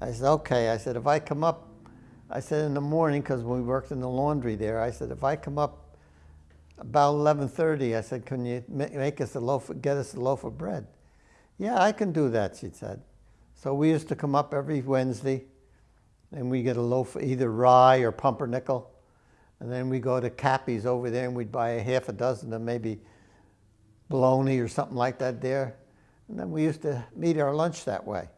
I said, okay. I said, if I come up, I said in the morning, because we worked in the laundry there, I said, if I come up about 11.30, I said, can you make us a loaf, get us a loaf of bread? Yeah, I can do that, she said. So we used to come up every Wednesday, and we get a loaf, of either rye or pumpernickel. And then we go to Cappy's over there, and we'd buy a half a dozen of maybe bologna or something like that there. And then we used to meet our lunch that way.